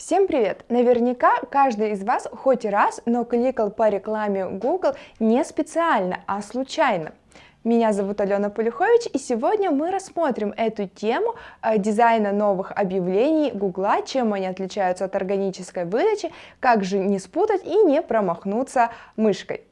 Всем привет! Наверняка каждый из вас хоть раз, но кликал по рекламе Google не специально, а случайно. Меня зовут Алена Полюхович, и сегодня мы рассмотрим эту тему э, дизайна новых объявлений Гугла, чем они отличаются от органической выдачи, как же не спутать и не промахнуться мышкой.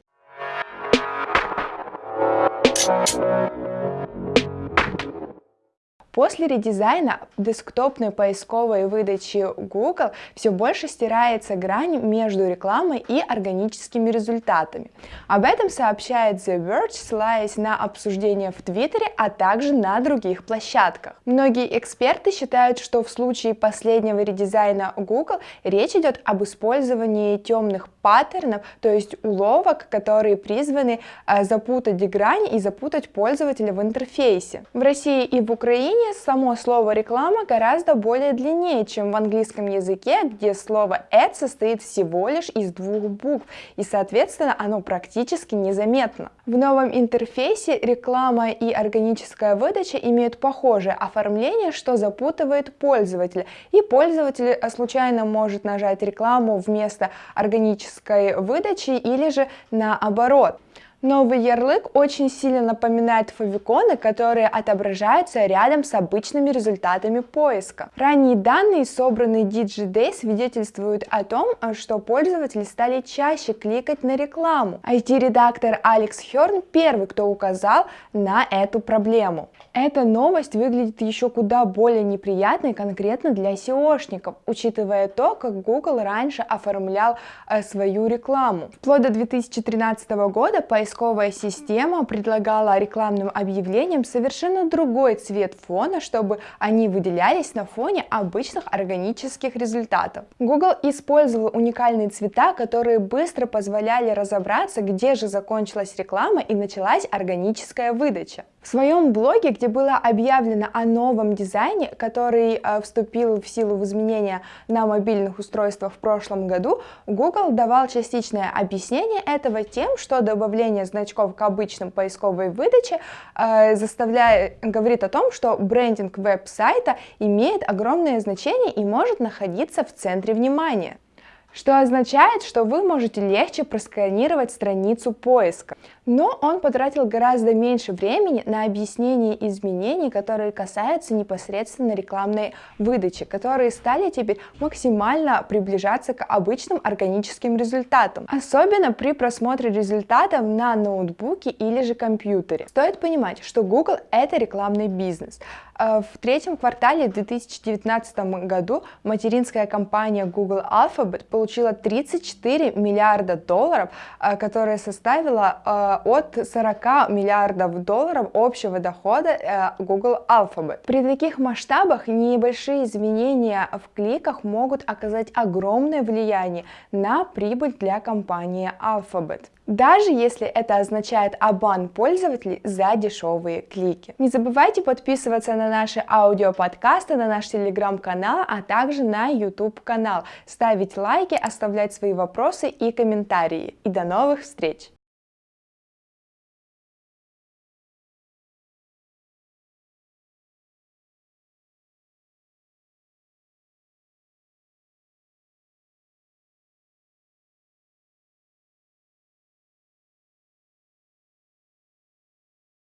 После редизайна десктопной поисковой выдачи Google все больше стирается грань между рекламой и органическими результатами. Об этом сообщает The Verge, ссылаясь на обсуждение в Твиттере, а также на других площадках. Многие эксперты считают, что в случае последнего редизайна Google речь идет об использовании темных паттернов, то есть уловок, которые призваны э, запутать грань и запутать пользователя в интерфейсе. В России и в Украине само слово реклама гораздо более длиннее, чем в английском языке, где слово ad состоит всего лишь из двух букв, и соответственно оно практически незаметно. В новом интерфейсе реклама и органическая выдача имеют похожее оформление, что запутывает пользователя, и пользователь э, случайно может нажать рекламу вместо органической выдачи или же наоборот. Новый ярлык очень сильно напоминает фавиконы, которые отображаются рядом с обычными результатами поиска. Ранние данные, собранные DigiDay, свидетельствуют о том, что пользователи стали чаще кликать на рекламу. IT-редактор Алекс Херн первый, кто указал на эту проблему. Эта новость выглядит еще куда более неприятной конкретно для SEOшников, учитывая то, как Google раньше оформлял э, свою рекламу. Вплоть до 2013 года поисковая система предлагала рекламным объявлениям совершенно другой цвет фона, чтобы они выделялись на фоне обычных органических результатов. Google использовал уникальные цвета, которые быстро позволяли разобраться, где же закончилась реклама и началась органическая выдача. В своем блоге, где было объявлено о новом дизайне, который э, вступил в силу в изменения на мобильных устройствах в прошлом году, Google давал частичное объяснение этого тем, что добавление значков к обычным поисковой выдаче э, заставляет, говорит о том, что брендинг веб-сайта имеет огромное значение и может находиться в центре внимания что означает, что вы можете легче просканировать страницу поиска. Но он потратил гораздо меньше времени на объяснение изменений, которые касаются непосредственно рекламной выдачи, которые стали теперь максимально приближаться к обычным органическим результатам, особенно при просмотре результатов на ноутбуке или же компьютере. Стоит понимать, что Google это рекламный бизнес. Э, в третьем квартале 2019 году материнская компания Google Alphabet получила 34 миллиарда долларов, э, которая составила э, от 40 миллиардов долларов общего дохода Google Alphabet. При таких масштабах небольшие изменения в кликах могут оказать огромное влияние на прибыль для компании Alphabet даже если это означает обман пользователей за дешевые клики. Не забывайте подписываться на наши аудиоподкасты, на наш телеграм-канал, а также на YouTube канал, ставить лайки, оставлять свои вопросы и комментарии. И до новых встреч!